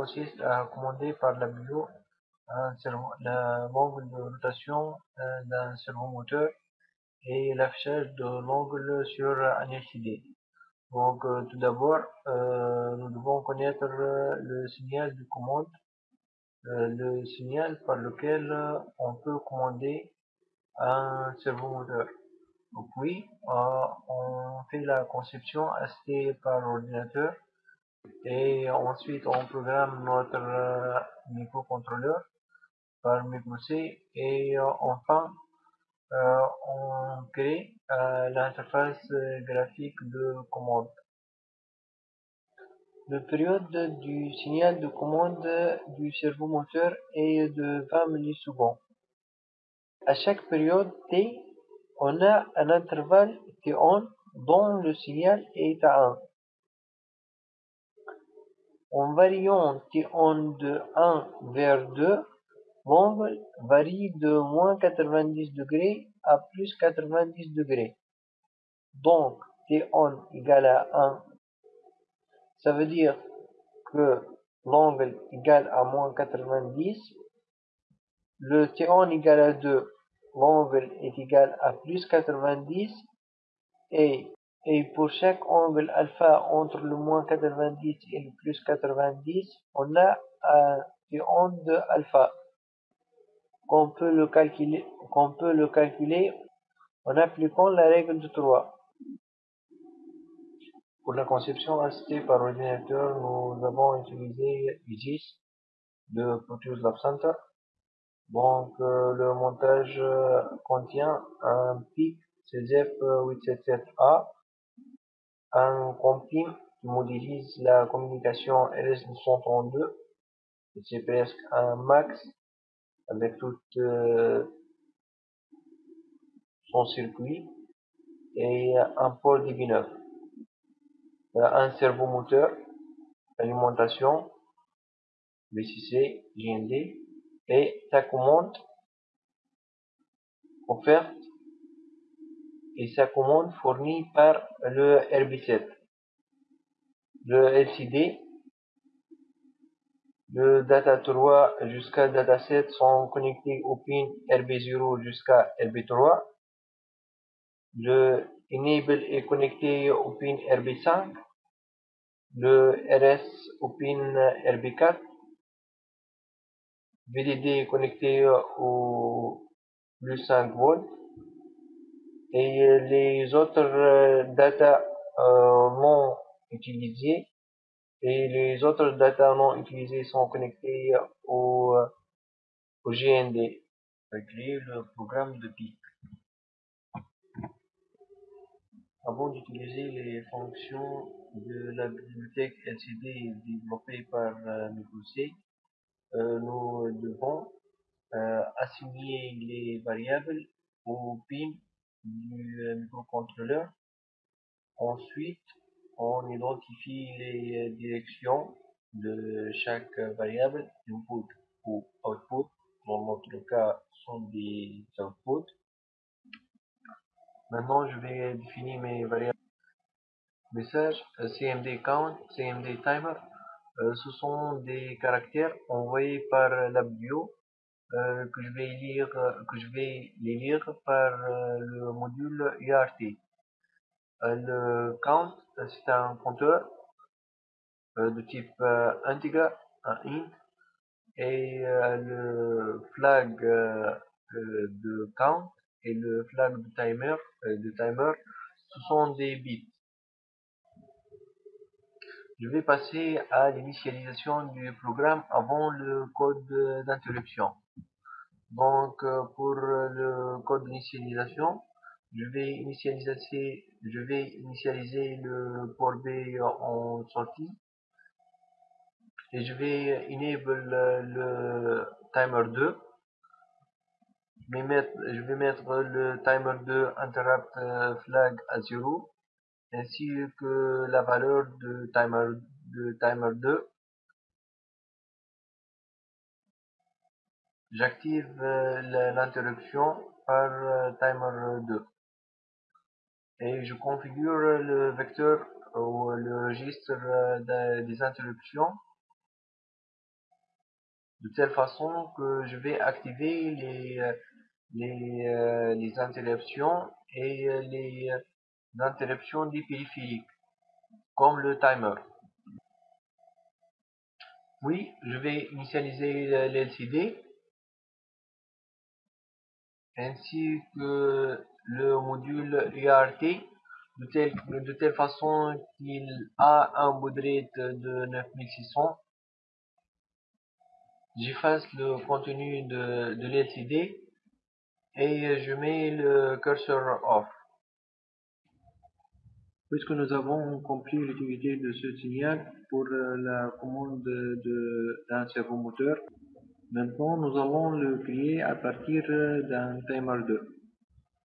consiste à commander par la bio l'angle de rotation euh, d'un servomoteur et l'affichage de l'angle sur un LCD. Donc euh, tout d'abord, euh, nous devons connaître le signal de commande, le signal par lequel on peut commander un servomoteur. Puis, on fait la conception AST par ordinateur et ensuite on programme notre microcontrôleur par C et euh, enfin euh, on crée euh, l'interface graphique de commande. La période du signal de commande du servomoteur est de 20 millisecondes. À chaque période T, on a un intervalle T1 dont le signal est à 1. En variant T1 de 1 vers 2, L'angle varie de moins 90 degrés à plus 90 degrés. Donc, T1 égale à 1. Ça veut dire que l'angle égale à moins 90. Le T1 égale à 2. L'angle est égal à plus 90. Et, et pour chaque angle alpha entre le moins 90 et le plus 90, on a un T1 de alpha qu'on peut le calculer, qu'on peut le calculer en appliquant la règle de 3. Pour la conception assistée par ordinateur, nous avons utilisé IGIS de Proteus Lab Center. Donc, euh, le montage euh, contient un PIC CZF877A, un comprim qui modélise la communication RS232, c'est presque un max avec tout euh, son circuit et un port DB9 un servomoteur alimentation VCC GND et sa commande offerte et sa commande fournie par le RB7 le LCD le data 3 jusqu'à data 7 sont connectés au pin RB0 jusqu'à RB3. Le enable est connecté au pin RB5. Le RS au pin RB4. VDD est connecté au plus 5 volts. Et les autres data euh, non utilisés et les autres data non utilisés sont connectés au, au GND. créer le programme de PIC. Avant d'utiliser les fonctions de la bibliothèque LCD développée par euh, MicroC, euh, nous devons euh, assigner les variables au PIN du euh, microcontrôleur. Ensuite, on identifie les directions de chaque variable, input ou output. Dans notre cas, sont des outputs. Maintenant, je vais définir mes variables. Message CMD count, CMD timer. Euh, ce sont des caractères envoyés par la bio euh, que je vais lire, que je vais les lire par euh, le module UART. le count c'est un compteur euh, de type euh, integer, un int, et euh, le flag de count et le flag de timer, de timer, ce sont des bits. Je vais passer à l'initialisation du programme avant le code d'interruption. Donc pour le code d'initialisation, je vais initialiser, je vais initialiser le port B en sortie. Et je vais enable le timer 2 je vais mettre, je vais mettre le timer 2 interrupt flag à 0 ainsi que la valeur de timer, de timer 2 j'active l'interruption par timer 2 et je configure le vecteur ou le registre des interruptions de telle façon que je vais activer les, les, euh, interruptions et euh, les interruptions des périphériques, comme le timer. Oui, je vais initialiser l'LCD ainsi que le module UART de telle, façon qu'il a un baud de 9600. J'efface le contenu de, de l'LCD et je mets le curseur off. Puisque nous avons compris l'utilité de ce signal pour euh, la commande d'un servo moteur, maintenant nous allons le créer à partir d'un timer 2.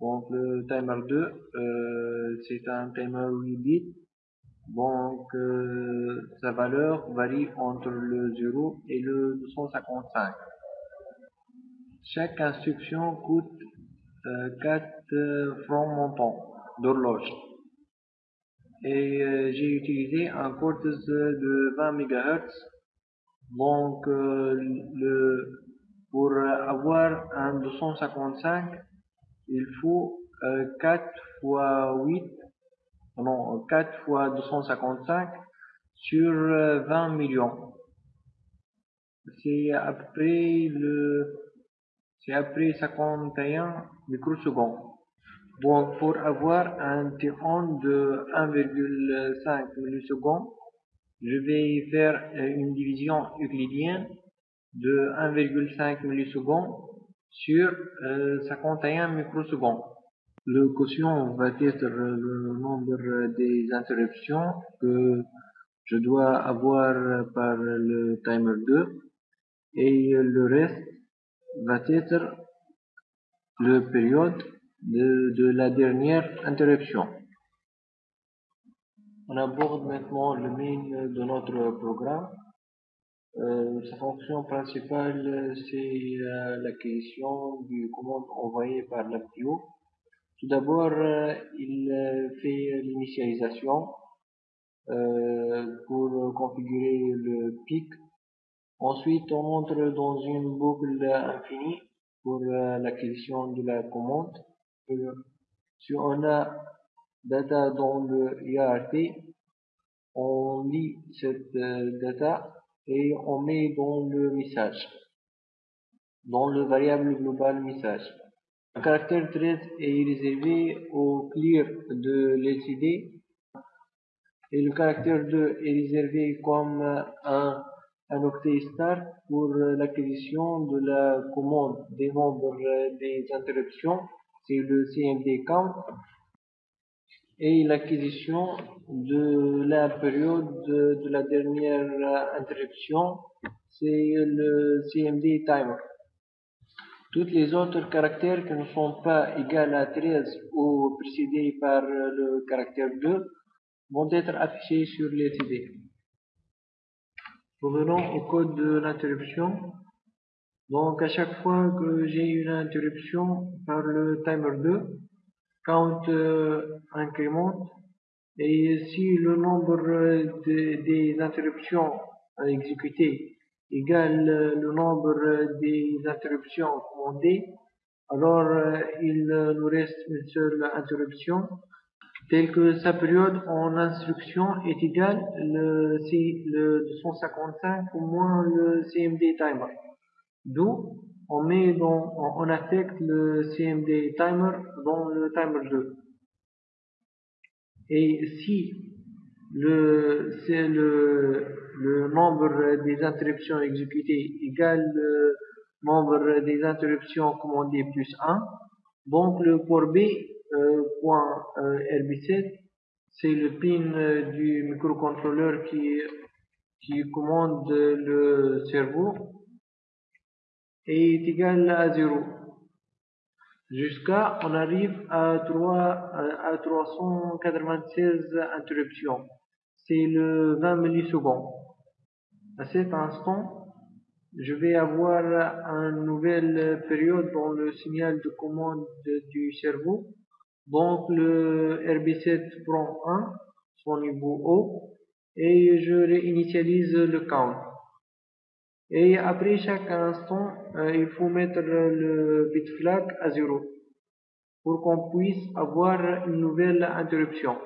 Donc le timer 2, euh, c'est un timer 8 bits. Donc euh, sa valeur varie entre le 0 et le 255. Chaque instruction coûte 4 francs montants d'horloge et euh, j'ai utilisé un cortex de 20 MHz donc euh, le, pour avoir un 255 il faut 4 euh, fois 8 non 4 fois 255 sur 20 millions. C'est après le c'est après 51 microsecondes. Donc, pour avoir un T1 de 1,5 millisecondes, je vais faire euh, une division euclidienne de 1,5 millisecondes sur 51 euh, microsecondes. Le quotient va être le nombre des interruptions que je dois avoir par le timer 2 et le reste va être le période de, la dernière interruption. On aborde maintenant le main de notre programme. Euh, sa fonction principale, c'est euh, l'acquisition du commande envoyée par l'APTIO. Tout d'abord, euh, il fait l'initialisation pour configurer le pic. Ensuite, on entre dans une boucle infinie pour l'acquisition de la commande on a data dans le IART, on lit cette euh, data et on met dans le message, dans le variable global message. Le caractère 13 est réservé au clear de l'LCD et le caractère 2 est réservé comme un, un octet start pour l'acquisition de la commande des nombres des interruptions. C'est le CMD count et l'acquisition de la période de, la dernière interruption, c'est le CMD timer. Tous les autres caractères qui ne sont pas égaux à 13 ou précédés par le caractère 2 vont être affichés sur l'LCD. Revenons au code de l'interruption. Donc à chaque fois que j'ai une interruption par le timer 2, count euh, incrémente et si le nombre des interruptions à exécuter égale le nombre des interruptions commandées, alors euh, il nous reste une seule interruption telle que sa période en instruction est égale le, le 255 ou moins le CMD timer. D'où on met dans, on affecte le CMD timer dans le timer 2. Et si le, c'est le, le nombre des interruptions exécutées égale le nombre des interruptions commandées plus 1, donc le port B euh, point euh, RB7 c'est le pin euh, du microcontrôleur qui, qui commande le cerveau est égal à 0 jusqu'à on arrive à 3 à 396 interruptions. C'est le 20 millisecondes. À cet instant je vais avoir une nouvelle période dans le signal de commande du cerveau. Donc le RB7 prend 1 son niveau haut et je réinitialise le count Et après chaque instant, euh, il faut mettre le bit flag à zéro pour qu'on puisse avoir une nouvelle interruption.